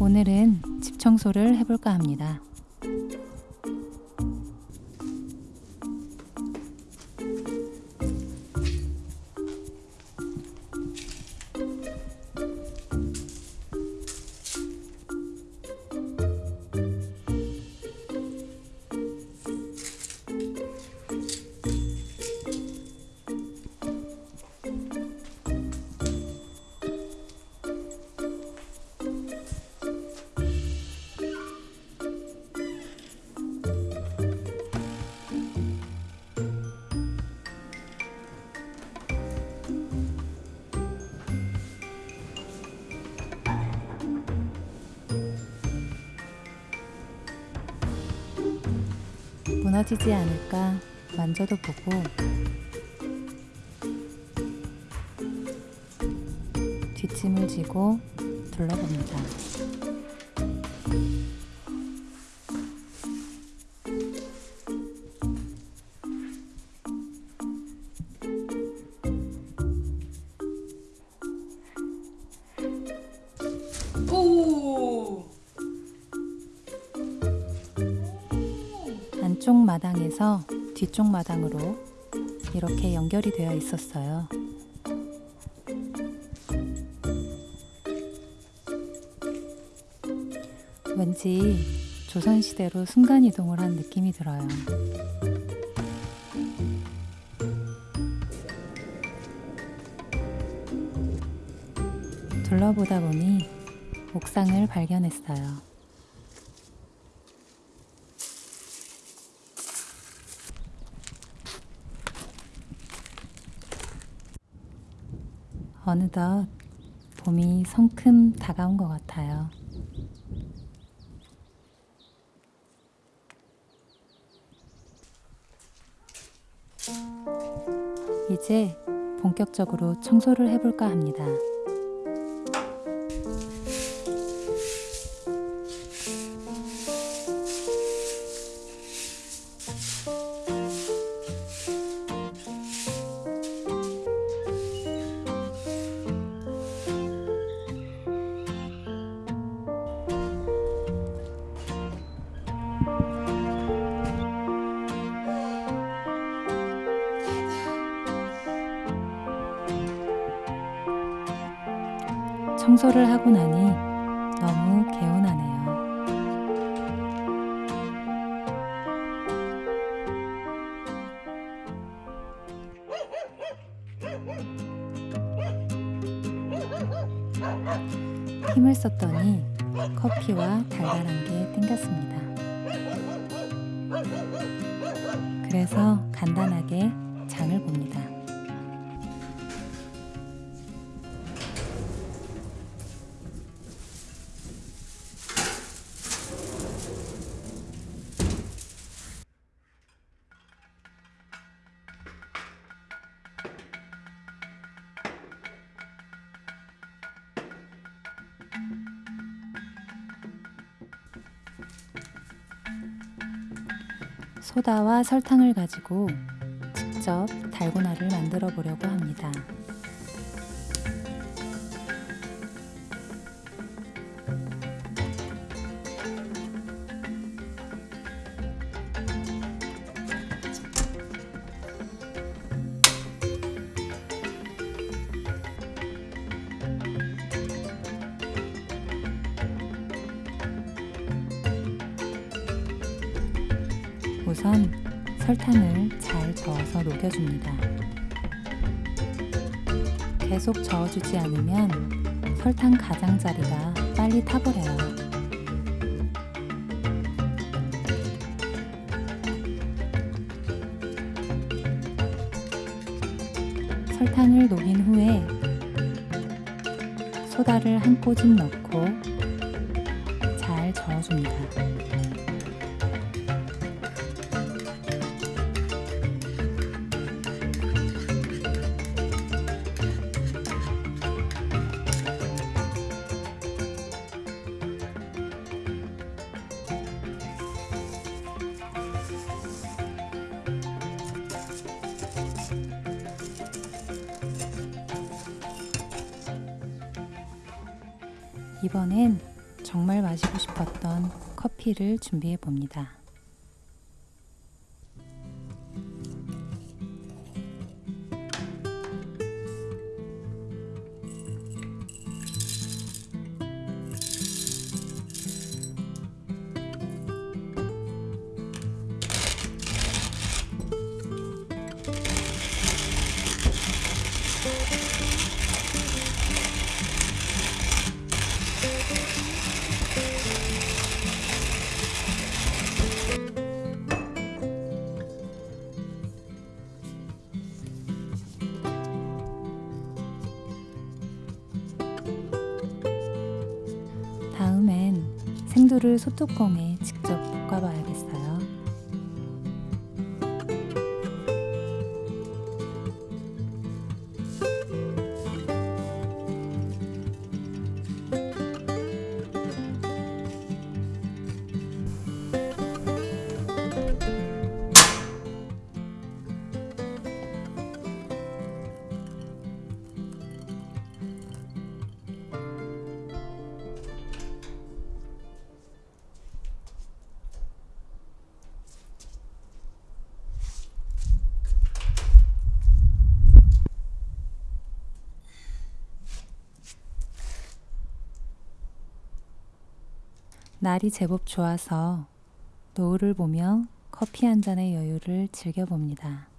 오늘은 집 청소를 해볼까 합니다. 무너지지 않을까 만져도 보고 뒷짐을 지고 둘러봅니다. 마당에서 뒤쪽 마당으로 이렇게 연결이 되어 있었어요. 왠지 조선시대로 순간이동을 한 느낌이 들어요. 둘러보다 보니 옥상을 발견했어요. 어느덧 봄이 성큼 다가온 것 같아요. 이제 본격적으로 청소를 해볼까 합니다. 청소를 하고 나니 너무 개운하네요. 힘을 썼더니 커피와 달달한 게 땡겼습니다. 그래서 간단하게 장을 봅니다. 소다와 설탕을 가지고 직접 달고나를 만들어 보려고 합니다. 우선 설탕을 잘 저어서 녹여줍니다. 계속 저어주지 않으면 설탕 가장자리가 빨리 타버려요. 설탕을 녹인 후에 소다를 한 꼬집 넣고 잘 저어줍니다. 이번엔 정말 마시고 싶었던 커피를 준비해 봅니다. 생두를 소뚜껑에 직접 날이 제법 좋아서 노을을 보며 커피 한 잔의 여유를 즐겨봅니다.